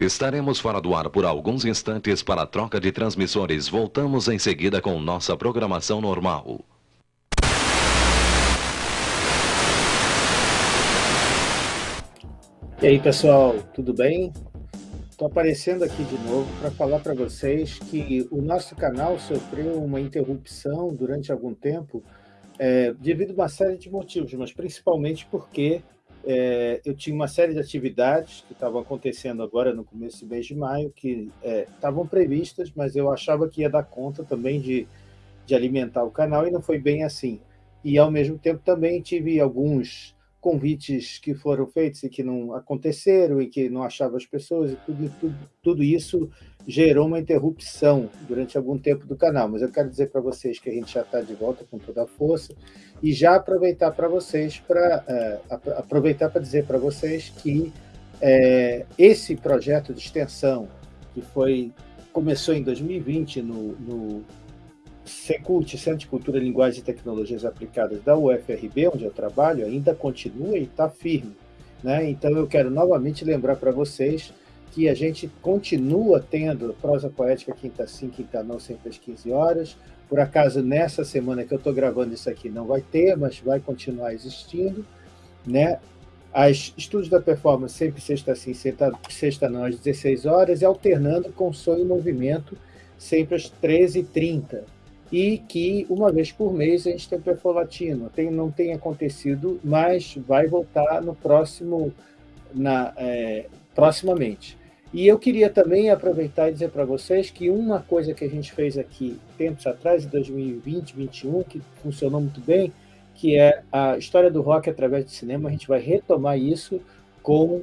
Estaremos fora do ar por alguns instantes para a troca de transmissores. Voltamos em seguida com nossa programação normal. E aí, pessoal, tudo bem? Estou aparecendo aqui de novo para falar para vocês que o nosso canal sofreu uma interrupção durante algum tempo é, devido a uma série de motivos, mas principalmente porque é, eu tinha uma série de atividades que estavam acontecendo agora no começo do mês de maio, que é, estavam previstas, mas eu achava que ia dar conta também de, de alimentar o canal, e não foi bem assim. E, ao mesmo tempo, também tive alguns convites que foram feitos e que não aconteceram e que não achava as pessoas e tudo, tudo, tudo isso gerou uma interrupção durante algum tempo do canal, mas eu quero dizer para vocês que a gente já está de volta com toda a força e já aproveitar para vocês, para é, aproveitar para dizer para vocês que é, esse projeto de extensão que foi começou em 2020 no, no Secult, Centro de Cultura, Linguagem e Tecnologias Aplicadas da UFRB, onde eu trabalho, ainda continua e está firme. Né? Então, eu quero novamente lembrar para vocês que a gente continua tendo prosa poética quinta sim, quinta não, sempre às 15 horas. Por acaso, nessa semana que eu estou gravando isso aqui, não vai ter, mas vai continuar existindo. Né? As estudos da performance sempre sexta sim, sexta, sexta não, às 16 horas, e alternando com som e movimento, sempre às 13h30 e que uma vez por mês a gente tem perfolatino. Tem, não tem acontecido, mas vai voltar no próximo, na, é, proximamente. E eu queria também aproveitar e dizer para vocês que uma coisa que a gente fez aqui tempos atrás, em 2020, 2021, que funcionou muito bem, que é a história do rock através do cinema, a gente vai retomar isso com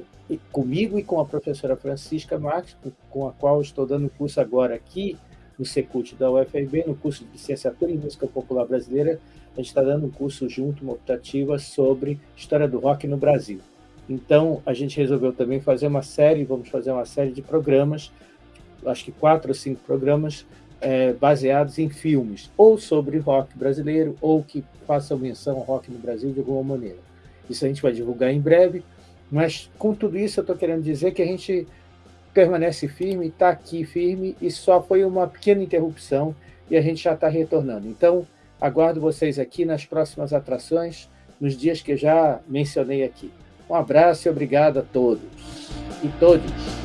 comigo e com a professora Francisca Marques, com a qual estou dando curso agora aqui, no Secult da UFRB, no curso de Licenciatura em Música Popular Brasileira, a gente está dando um curso junto, uma optativa sobre história do rock no Brasil. Então, a gente resolveu também fazer uma série, vamos fazer uma série de programas, acho que quatro ou cinco programas, é, baseados em filmes, ou sobre rock brasileiro, ou que façam menção ao rock no Brasil de alguma maneira. Isso a gente vai divulgar em breve, mas com tudo isso eu estou querendo dizer que a gente permanece firme, está aqui firme e só foi uma pequena interrupção e a gente já está retornando. Então, aguardo vocês aqui nas próximas atrações, nos dias que já mencionei aqui. Um abraço e obrigado a todos e todos.